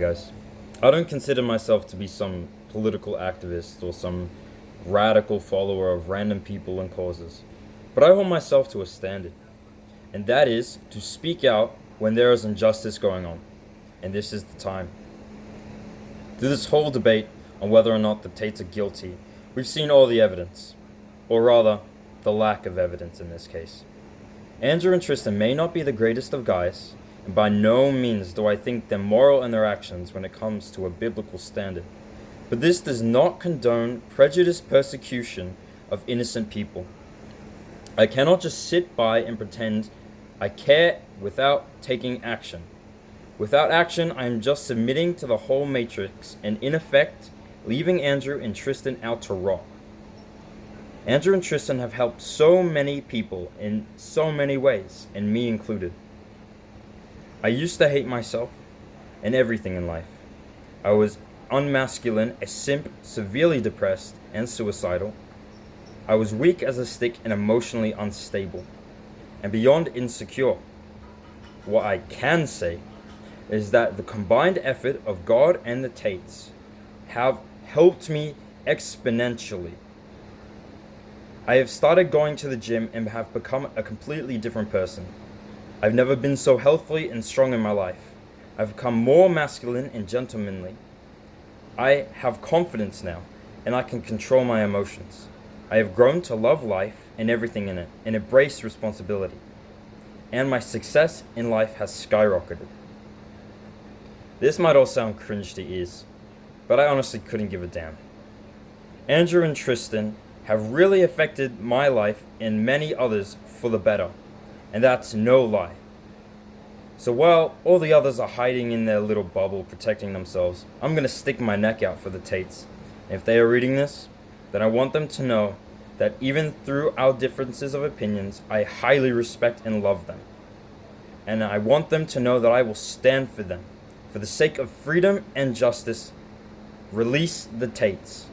guys. I don't consider myself to be some political activist or some radical follower of random people and causes, but I hold myself to a standard, and that is to speak out when there is injustice going on, and this is the time. Through this whole debate on whether or not the Tates are guilty, we've seen all the evidence, or rather, the lack of evidence in this case. Andrew and Tristan may not be the greatest of guys, and by no means do I think them moral in their actions when it comes to a biblical standard. But this does not condone prejudiced persecution of innocent people. I cannot just sit by and pretend I care without taking action. Without action, I am just submitting to the whole matrix and in effect, leaving Andrew and Tristan out to rot. Andrew and Tristan have helped so many people in so many ways, and me included. I used to hate myself and everything in life. I was unmasculine, a simp, severely depressed, and suicidal. I was weak as a stick and emotionally unstable, and beyond insecure. What I can say is that the combined effort of God and the Tates have helped me exponentially. I have started going to the gym and have become a completely different person. I've never been so healthy and strong in my life. I've become more masculine and gentlemanly. I have confidence now, and I can control my emotions. I have grown to love life and everything in it, and embrace responsibility. And my success in life has skyrocketed. This might all sound cringe to ears, but I honestly couldn't give a damn. Andrew and Tristan have really affected my life and many others for the better and that's no lie. So while all the others are hiding in their little bubble protecting themselves, I'm going to stick my neck out for the Tates. And if they are reading this, then I want them to know that even through our differences of opinions, I highly respect and love them. And I want them to know that I will stand for them. For the sake of freedom and justice, release the Tates.